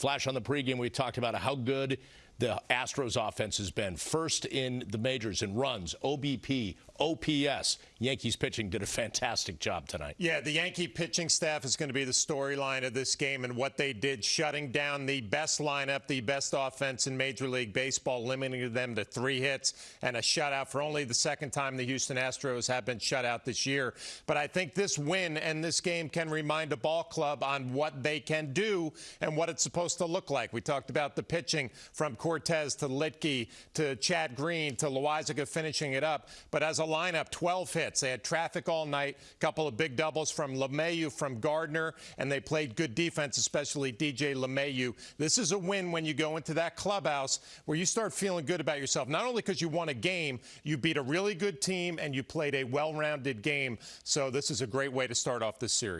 Flash on the pregame, we talked about how good the Astros offense has been. First in the majors in runs, OBP, OPS. Yankees pitching did a fantastic job tonight. Yeah, the Yankee pitching staff is going to be the storyline of this game and what they did, shutting down the best lineup, the best offense in Major League Baseball, limiting them to three hits and a shutout for only the second time the Houston Astros have been shut out this year. But I think this win and this game can remind a ball club on what they can do and what it's supposed to look like. We talked about the pitching from Cortes to Luetge to Chad Green to Loaisiga finishing it up. But as a lineup, 12 hits. They had traffic all night, a couple of big doubles from LeMahieu, from Gardner, and they played good defense, especially DJ LeMahieu. This is a win when you go into that clubhouse where you start feeling good about yourself. Not only because you won a game, you beat a really good team and you played a well-rounded game. So this is a great way to start off this series.